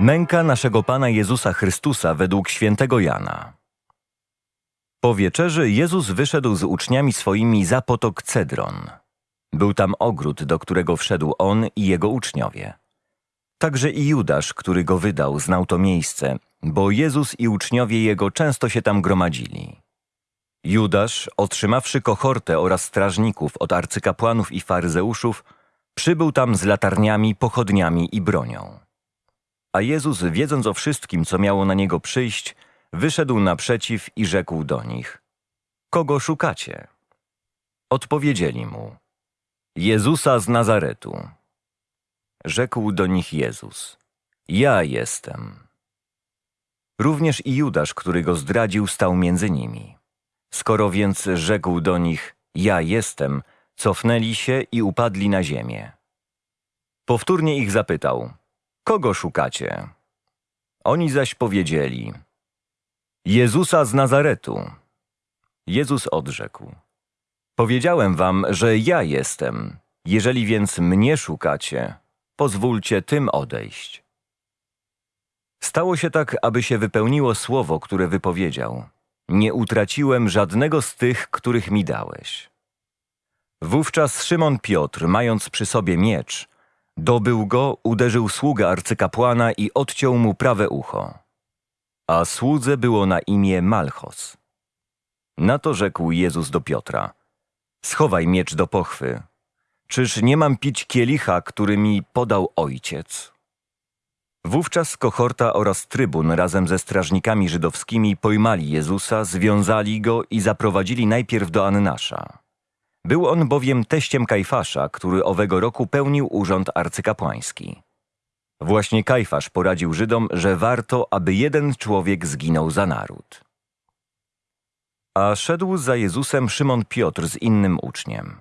Męka naszego Pana Jezusa Chrystusa według świętego Jana. Po wieczerzy Jezus wyszedł z uczniami swoimi za potok Cedron. Był tam ogród, do którego wszedł on i jego uczniowie. Także i Judasz, który go wydał, znał to miejsce, bo Jezus i uczniowie jego często się tam gromadzili. Judasz, otrzymawszy kohortę oraz strażników od arcykapłanów i faryzeuszów, przybył tam z latarniami, pochodniami i bronią. A Jezus, wiedząc o wszystkim, co miało na niego przyjść, wyszedł naprzeciw i rzekł do nich: Kogo szukacie? Odpowiedzieli mu: Jezusa z Nazaretu. Rzekł do nich Jezus: Ja jestem. Również i Judasz, który go zdradził, stał między nimi. Skoro więc rzekł do nich: Ja jestem, cofnęli się i upadli na ziemię. Powtórnie ich zapytał: Kogo szukacie? Oni zaś powiedzieli: Jezusa z Nazaretu. Jezus odrzekł: Powiedziałem wam, że ja jestem. Jeżeli więc mnie szukacie, pozwólcie tym odejść. Stało się tak, aby się wypełniło słowo, które wypowiedział. Nie utraciłem żadnego z tych, których mi dałeś. Wówczas Szymon Piotr, mając przy sobie miecz, dobył go, uderzył sługę arcykapłana i odciął mu prawe ucho. A słudze było na imię Malchos. Na to rzekł Jezus do Piotra: Schowaj miecz do pochwy. Czyż nie mam pić kielicha, który mi podał ojciec? Wówczas kohorta oraz trybun razem ze strażnikami żydowskimi pojmali Jezusa, związali go i zaprowadzili najpierw do Annasza. Był on bowiem teściem Kajfasza, który owego roku pełnił urząd arcykapłański. Właśnie Kajfasz poradził Żydom, że warto, aby jeden człowiek zginął za naród. A szedł za Jezusem Szymon Piotr z innym uczniem.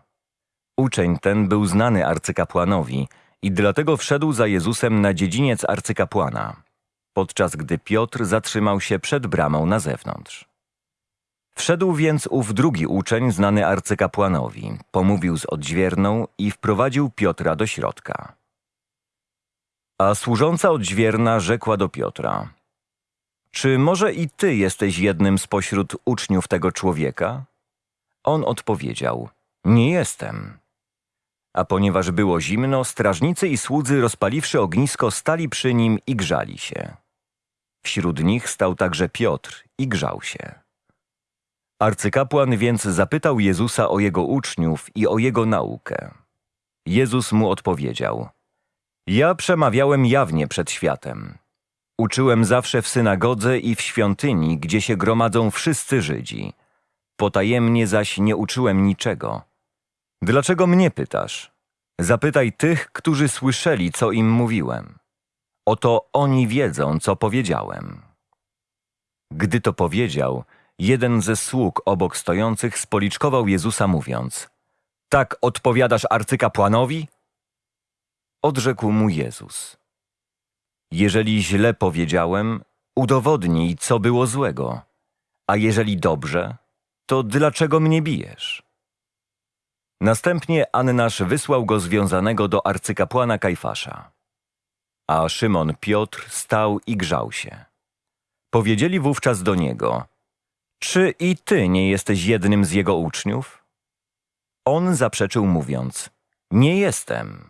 Uczeń ten był znany arcykapłanowi i dlatego wszedł za Jezusem na dziedziniec arcykapłana, podczas gdy Piotr zatrzymał się przed bramą na zewnątrz. Wszedł więc ów drugi uczeń znany arcykapłanowi, pomówił z odźwierną i wprowadził Piotra do środka. A służąca odźwierna rzekła do Piotra: Czy może i ty jesteś jednym spośród uczniów tego człowieka? On odpowiedział: Nie jestem. A ponieważ było zimno, strażnicy i słudzy rozpaliwszy ognisko stali przy nim i grzali się. Wśród nich stał także Piotr i grzał się. Arcykapłan więc zapytał Jezusa o jego uczniów i o jego naukę. Jezus mu odpowiedział: Ja przemawiałem jawnie przed światem. Uczyłem zawsze w synagodze i w świątyni, gdzie się gromadzą wszyscy Żydzi. Potajemnie zaś nie uczyłem niczego. Dlaczego mnie pytasz? Zapytaj tych, którzy słyszeli, co im mówiłem. Oto oni wiedzą, co powiedziałem. Gdy to powiedział, jeden ze sług obok stojących spoliczkował Jezusa mówiąc Tak odpowiadasz arcykapłanowi? Odrzekł mu Jezus Jeżeli źle powiedziałem, udowodnij, co było złego, a jeżeli dobrze, to dlaczego mnie bijesz? Następnie Annasz wysłał go związanego do arcykapłana Kajfasza. A Szymon Piotr stał i grzał się. Powiedzieli wówczas do niego – czy i ty nie jesteś jednym z jego uczniów? On zaprzeczył mówiąc, nie jestem.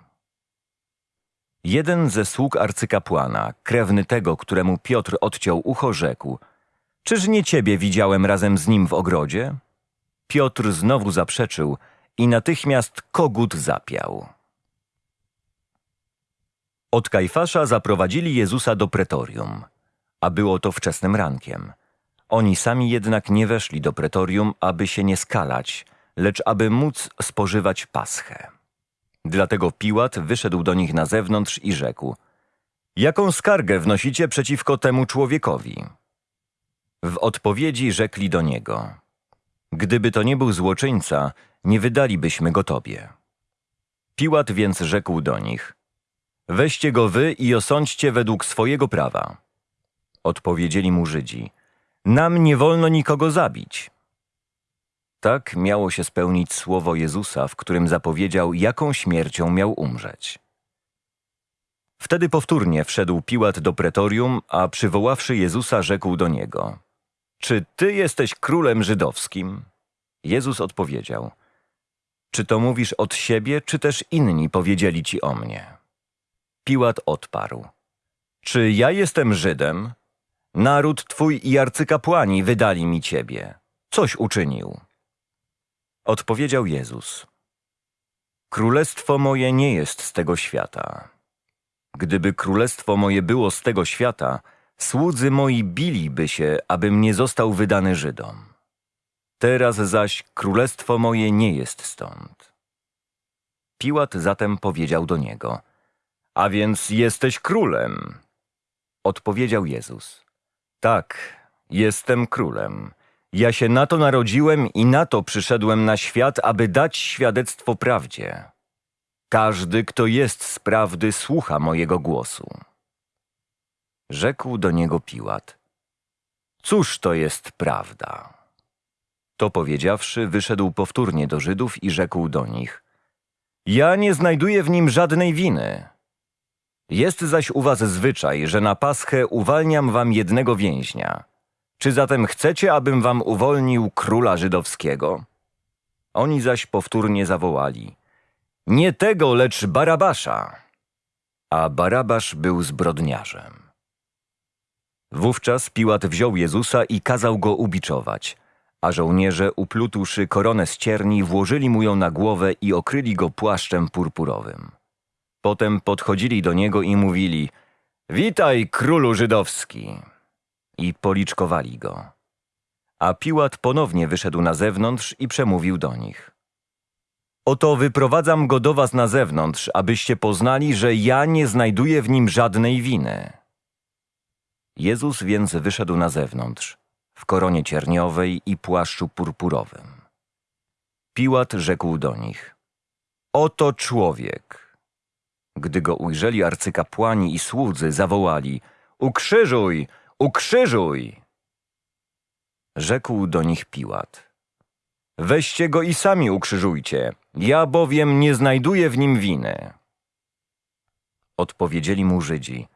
Jeden ze sług arcykapłana, krewny tego, któremu Piotr odciął ucho, rzekł, czyż nie ciebie widziałem razem z nim w ogrodzie? Piotr znowu zaprzeczył i natychmiast kogut zapiał. Od Kajfasza zaprowadzili Jezusa do pretorium, a było to wczesnym rankiem – oni sami jednak nie weszli do pretorium, aby się nie skalać, lecz aby móc spożywać paschę. Dlatego Piłat wyszedł do nich na zewnątrz i rzekł: Jaką skargę wnosicie przeciwko temu człowiekowi? W odpowiedzi rzekli do niego: Gdyby to nie był złoczyńca, nie wydalibyśmy go tobie. Piłat więc rzekł do nich: Weźcie go wy i osądźcie według swojego prawa. Odpowiedzieli mu Żydzi: nam nie wolno nikogo zabić. Tak miało się spełnić słowo Jezusa, w którym zapowiedział, jaką śmiercią miał umrzeć. Wtedy powtórnie wszedł Piłat do pretorium, a przywoławszy Jezusa rzekł do niego: Czy ty jesteś królem żydowskim? Jezus odpowiedział: Czy to mówisz od siebie, czy też inni powiedzieli ci o mnie? Piłat odparł: Czy ja jestem Żydem? Naród twój i arcykapłani wydali mi ciebie. Coś uczynił. Odpowiedział Jezus: Królestwo moje nie jest z tego świata. Gdyby królestwo moje było z tego świata, słudzy moi biliby się, abym nie został wydany Żydom. Teraz zaś królestwo moje nie jest stąd. Piłat zatem powiedział do niego: A więc jesteś królem? Odpowiedział Jezus: Tak, jestem królem. Ja się na to narodziłem i na to przyszedłem na świat, aby dać świadectwo prawdzie. Każdy, kto jest z prawdy, słucha mojego głosu. Rzekł do niego Piłat: Cóż to jest prawda? To powiedziawszy, wyszedł powtórnie do Żydów i rzekł do nich: Ja nie znajduję w nim żadnej winy. Jest zaś u was zwyczaj, że na paschę uwalniam wam jednego więźnia. Czy zatem chcecie, abym wam uwolnił króla żydowskiego? Oni zaś powtórnie zawołali: Nie tego, lecz Barabasza. A Barabasz był zbrodniarzem. Wówczas Piłat wziął Jezusa i kazał go ubiczować, a żołnierze, uplutłszy koronę z cierni, włożyli mu ją na głowę i okryli go płaszczem purpurowym. Potem podchodzili do niego i mówili: Witaj, królu żydowski! I policzkowali go. A Piłat ponownie wyszedł na zewnątrz i przemówił do nich. Oto wyprowadzam go do was na zewnątrz, abyście poznali, że ja nie znajduję w nim żadnej winy. Jezus więc wyszedł na zewnątrz, w koronie cierniowej i płaszczu purpurowym. Piłat rzekł do nich: Oto człowiek. Gdy go ujrzeli arcykapłani i słudzy, zawołali: Ukrzyżuj, ukrzyżuj! Rzekł do nich Piłat: Weźcie go i sami ukrzyżujcie, ja bowiem nie znajduję w nim winy. Odpowiedzieli mu Żydzi: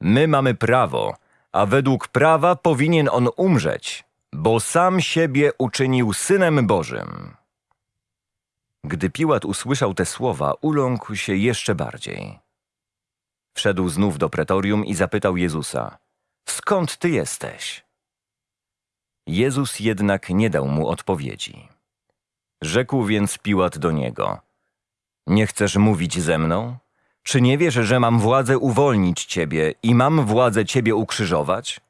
My mamy prawo, a według prawa powinien on umrzeć, bo sam siebie uczynił synem Bożym. Gdy Piłat usłyszał te słowa, uląkł się jeszcze bardziej. Wszedł znów do pretorium i zapytał Jezusa: Skąd ty jesteś? Jezus jednak nie dał mu odpowiedzi. Rzekł więc Piłat do niego: Nie chcesz mówić ze mną? Czy nie wiesz, że mam władzę uwolnić ciebie i mam władzę ciebie ukrzyżować?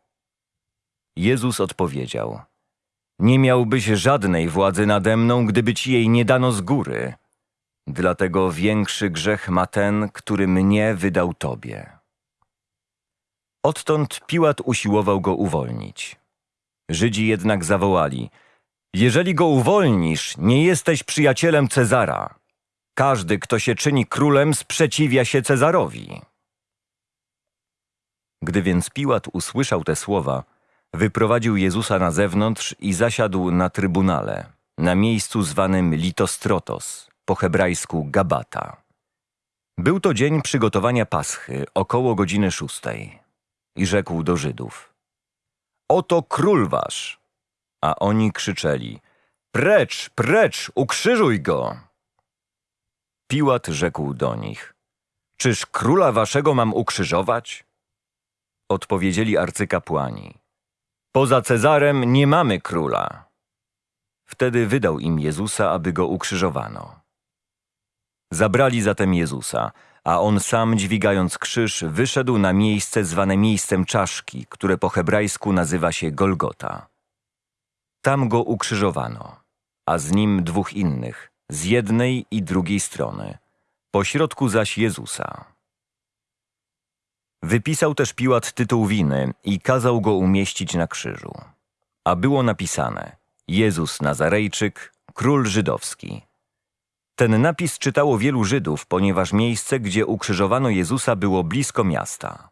Jezus odpowiedział: Nie miałbyś żadnej władzy nade mną, gdyby ci jej nie dano z góry. Dlatego większy grzech ma ten, który mnie wydał tobie. Odtąd Piłat usiłował go uwolnić. Żydzi jednak zawołali: Jeżeli go uwolnisz, nie jesteś przyjacielem Cezara. Każdy, kto się czyni królem, sprzeciwia się Cezarowi. Gdy więc Piłat usłyszał te słowa, wyprowadził Jezusa na zewnątrz i zasiadł na trybunale, na miejscu zwanym Litostrotos, po hebrajsku Gabata. Był to dzień przygotowania Paschy, około godziny szóstej. I rzekł do Żydów: Oto król wasz! A oni krzyczeli: Precz, precz, ukrzyżuj go! Piłat rzekł do nich: Czyż króla waszego mam ukrzyżować? Odpowiedzieli arcykapłani: Poza Cezarem nie mamy króla. Wtedy wydał im Jezusa, aby go ukrzyżowano. Zabrali zatem Jezusa, a on sam, dźwigając krzyż, wyszedł na miejsce zwane miejscem czaszki, które po hebrajsku nazywa się Golgota. Tam go ukrzyżowano, a z nim dwóch innych, z jednej i drugiej strony, pośrodku zaś Jezusa. Wypisał też Piłat tytuł winy i kazał go umieścić na krzyżu. A było napisane Jezus Nazarejczyk, król żydowski. Ten napis czytało wielu Żydów, ponieważ miejsce, gdzie ukrzyżowano Jezusa było blisko miasta.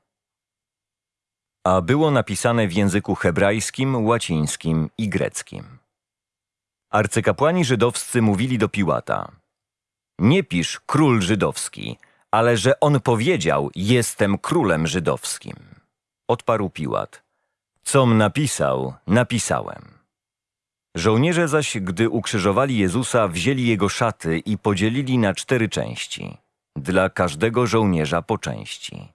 A było napisane w języku hebrajskim, łacińskim i greckim. Arcykapłani żydowscy mówili do Piłata: Nie pisz król żydowski, ale że on powiedział: Jestem królem żydowskim. Odparł Piłat: Com napisał, napisałem. Żołnierze zaś, gdy ukrzyżowali Jezusa, wzięli jego szaty i podzielili na cztery części, dla każdego żołnierza po części.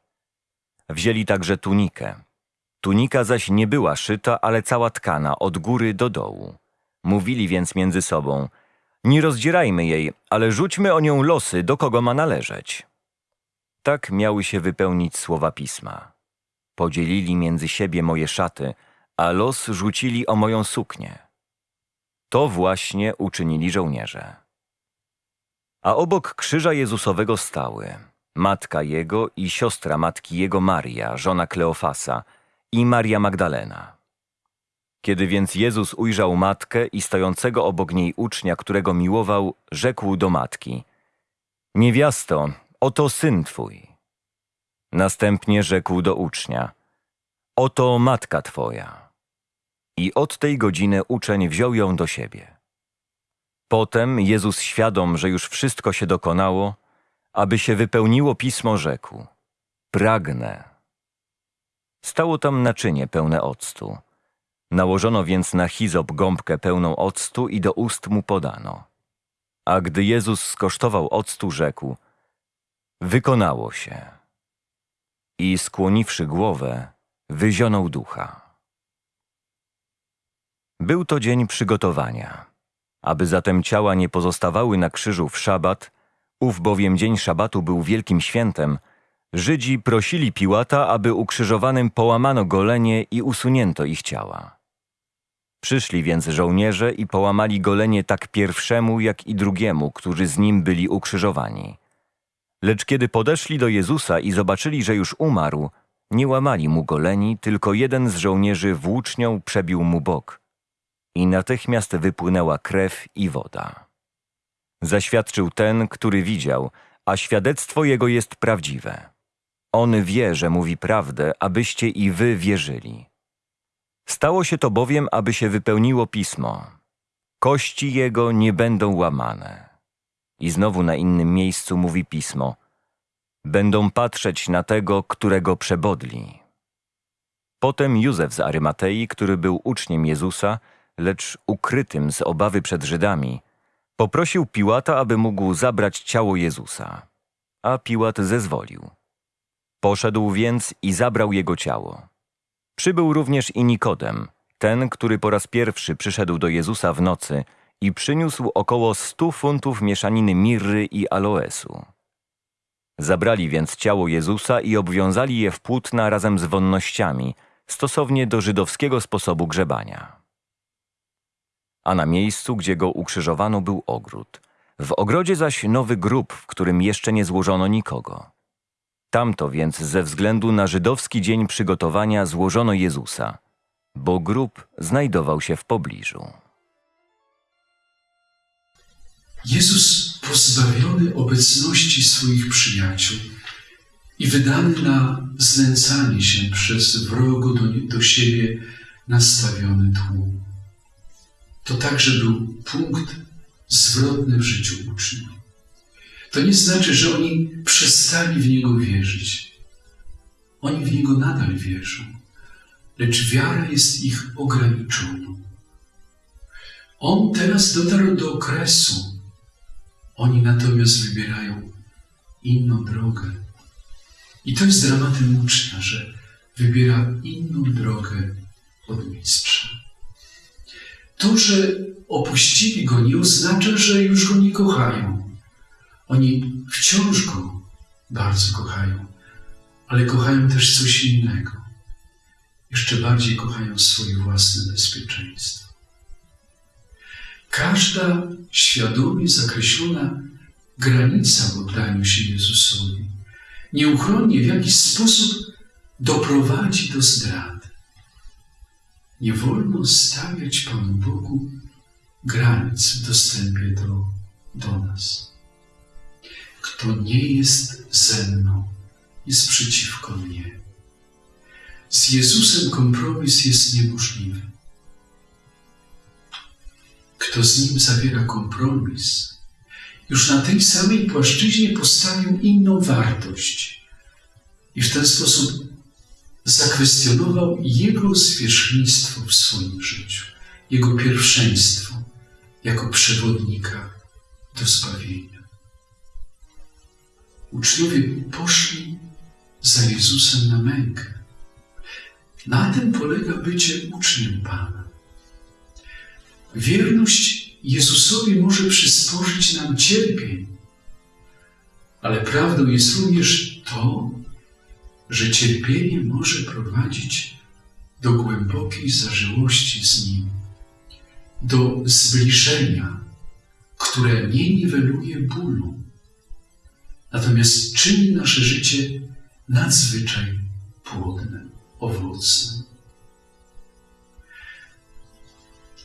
Wzięli także tunikę. Tunika zaś nie była szyta, ale cała tkana od góry do dołu. Mówili więc między sobą: Nie rozdzierajmy jej, ale rzućmy o nią losy, do kogo ma należeć. Tak miały się wypełnić słowa pisma. Podzielili między siebie moje szaty, a los rzucili o moją suknię. To właśnie uczynili żołnierze. A obok krzyża Jezusowego stały matka jego i siostra matki jego Maria, żona Kleofasa i Maria Magdalena. Kiedy więc Jezus ujrzał matkę i stojącego obok niej ucznia, którego miłował, rzekł do matki: Niewiasto, oto syn twój. Następnie rzekł do ucznia: Oto matka twoja. I od tej godziny uczeń wziął ją do siebie. Potem Jezus, świadom, że już wszystko się dokonało, aby się wypełniło pismo, rzekł: Pragnę. Stało tam naczynie pełne octu. Nałożono więc na hizop gąbkę pełną octu i do ust mu podano. A gdy Jezus skosztował octu, rzekł: Wykonało się. I skłoniwszy głowę, wyzionął ducha. Był to dzień przygotowania. Aby zatem ciała nie pozostawały na krzyżu w szabat, ów bowiem dzień szabatu był wielkim świętem, Żydzi prosili Piłata, aby ukrzyżowanym połamano golenie i usunięto ich ciała. Przyszli więc żołnierze i połamali golenie tak pierwszemu, jak i drugiemu, którzy z nim byli ukrzyżowani. Lecz kiedy podeszli do Jezusa i zobaczyli, że już umarł, nie łamali mu goleni, tylko jeden z żołnierzy włócznią przebił mu bok. I natychmiast wypłynęła krew i woda. Zaświadczył ten, który widział, a świadectwo jego jest prawdziwe. On wie, że mówi prawdę, abyście i wy wierzyli. Stało się to bowiem, aby się wypełniło pismo. Kości jego nie będą łamane. I znowu na innym miejscu mówi pismo. Będą patrzeć na tego, którego przebodli. Potem Józef z Arymatei, który był uczniem Jezusa, lecz ukrytym z obawy przed Żydami, poprosił Piłata, aby mógł zabrać ciało Jezusa. A Piłat zezwolił. Poszedł więc i zabrał jego ciało. Przybył również i Nikodem, ten, który po raz pierwszy przyszedł do Jezusa w nocy i przyniósł około stu funtów mieszaniny mirry i aloesu. Zabrali więc ciało Jezusa i obwiązali je w płótna razem z wonnościami, stosownie do żydowskiego sposobu grzebania. A na miejscu, gdzie go ukrzyżowano, był ogród. W ogrodzie zaś nowy grób, w którym jeszcze nie złożono nikogo. Tamto więc ze względu na żydowski dzień przygotowania złożono Jezusa, bo grób znajdował się w pobliżu. Jezus pozbawiony obecności swoich przyjaciół i wydany na znęcanie się przez wrogo do, do siebie nastawiony tłum. To także był punkt zwrotny w życiu uczniów. To nie znaczy, że oni przestali w Niego wierzyć. Oni w Niego nadal wierzą, lecz wiara jest ich ograniczona. On teraz dotarł do okresu. Oni natomiast wybierają inną drogę. I to jest dramatem ucznia, że wybiera inną drogę od mistrza. To, że opuścili go, nie oznacza, że już go nie kochają. Oni wciąż go bardzo kochają, ale kochają też coś innego. Jeszcze bardziej kochają swoje własne bezpieczeństwo. Każda świadomie zakreślona granica w oddaniu się Jezusowi nieuchronnie w jakiś sposób doprowadzi do zdrady. Nie wolno stawiać Panu Bogu granic w dostępie do, do nas. Kto nie jest ze mną, jest przeciwko mnie. Z Jezusem kompromis jest niemożliwy. Kto z Nim zawiera kompromis, już na tej samej płaszczyźnie postawił inną wartość i w ten sposób zakwestionował jego zwierzchnictwo w swoim życiu, jego pierwszeństwo jako przewodnika do zbawienia. Uczniowie poszli za Jezusem na mękę. Na tym polega bycie uczniem Pana. Wierność Jezusowi może przysporzyć nam cierpień, ale prawdą jest również to, że cierpienie może prowadzić do głębokiej zażyłości z Nim, do zbliżenia, które nie niweluje bólu, natomiast czyni nasze życie nadzwyczaj płodnym, owocnym.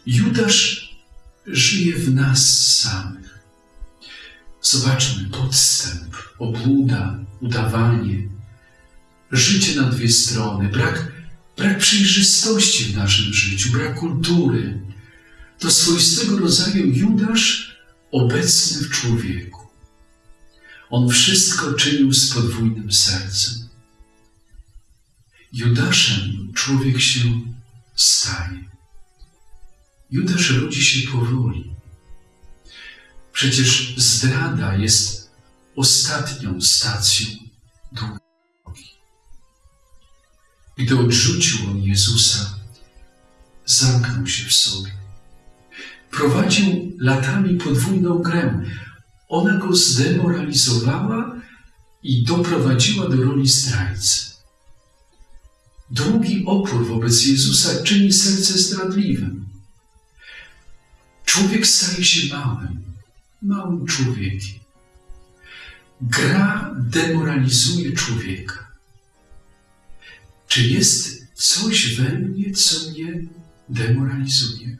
Judasz żyje w nas samych. Zobaczmy podstęp, obłuda, udawanie, życie na dwie strony, brak, brak przejrzystości w naszym życiu, brak kultury. To swoistego rodzaju Judasz obecny w człowieku. On wszystko czynił z podwójnym sercem. Judaszem człowiek się staje. Judasz rodzi się powoli. Przecież zdrada jest ostatnią stacją drogi. Gdy odrzucił on Jezusa, zamknął się w sobie. Prowadził latami podwójną grę. Ona go zdemoralizowała i doprowadziła do roli zdrajcy. Długi opór wobec Jezusa czyni serce zdradliwym. Człowiek staje się małym, małym człowiekiem. Gra demoralizuje człowieka. Czy jest coś we mnie, co mnie demoralizuje?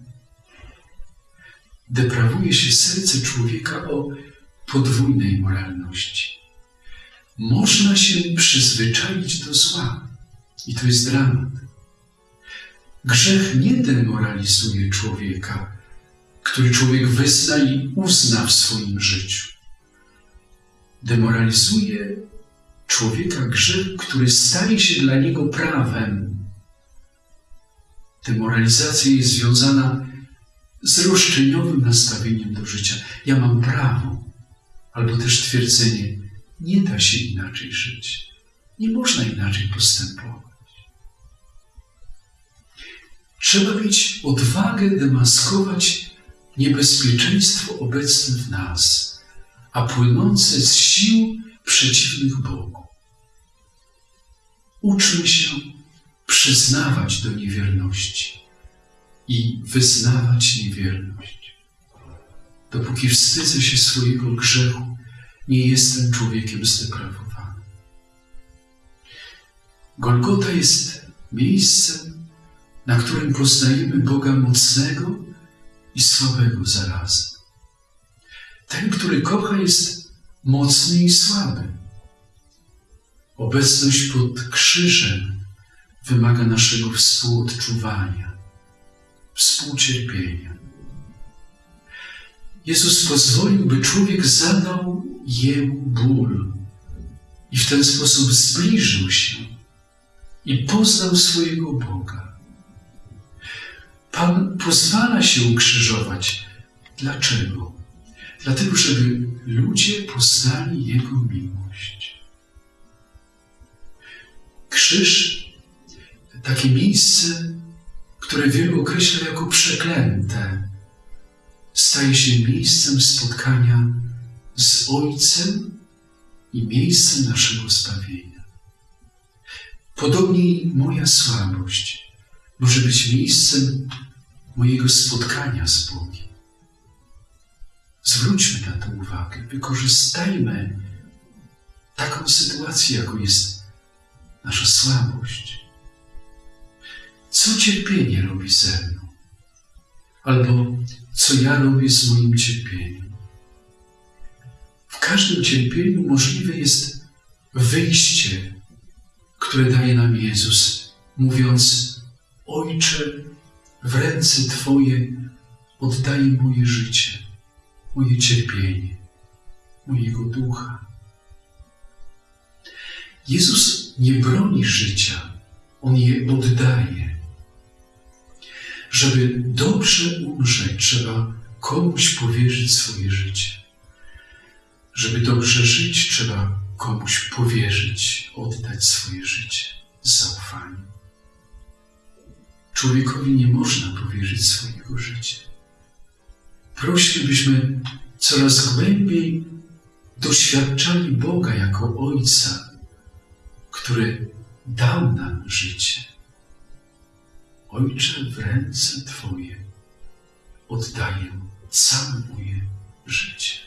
Deprawuje się serce człowieka o podwójnej moralności. Można się przyzwyczaić do zła i to jest dramat. Grzech nie demoralizuje człowieka, który człowiek wyzna i uzna w swoim życiu. Demoralizuje człowieka grzech, który staje się dla niego prawem. Demoralizacja jest związana z roszczeniowym nastawieniem do życia. Ja mam prawo, albo też twierdzenie, nie da się inaczej żyć. Nie można inaczej postępować. Trzeba mieć odwagę demaskować niebezpieczeństwo obecne w nas, a płynące z sił przeciwnych Bogu. Uczmy się przyznawać do niewierności i wyznawać niewierność. Dopóki wstydzę się swojego grzechu, nie jestem człowiekiem zdeprawowanym. Golgota jest miejscem, na którym poznajemy Boga mocnego i słabego zarazem. Ten, który kocha, jest mocny i słaby. Obecność pod krzyżem wymaga naszego współodczuwania, współcierpienia. Jezus pozwolił, by człowiek zadał jemu ból i w ten sposób zbliżył się i poznał swojego Boga. Pan pozwala się ukrzyżować. Dlaczego? Dlatego, żeby ludzie poznali Jego miłość. Krzyż, takie miejsce, które wielu określa jako przeklęte, staje się miejscem spotkania z Ojcem i miejscem naszego zbawienia. Podobnie moja słabość może być miejscem mojego spotkania z Bogiem. Zwróćmy na to uwagę, wykorzystajmy taką sytuację, jaką jest nasza słabość. Co cierpienie robi ze mną? Albo co ja robię z moim cierpieniem? W każdym cierpieniu możliwe jest wyjście, które daje nam Jezus, mówiąc: Ojcze, w ręce Twoje oddaję moje życie moje cierpienie, mojego ducha. Jezus nie broni życia, On je oddaje. Żeby dobrze umrzeć, trzeba komuś powierzyć swoje życie. Żeby dobrze żyć, trzeba komuś powierzyć, oddać swoje życie z zaufaniem. Człowiekowi nie można powierzyć swojego życia. Proście, byśmy coraz głębiej doświadczali Boga jako Ojca, który dał nam życie. Ojcze, w ręce Twoje oddaję całe moje życie.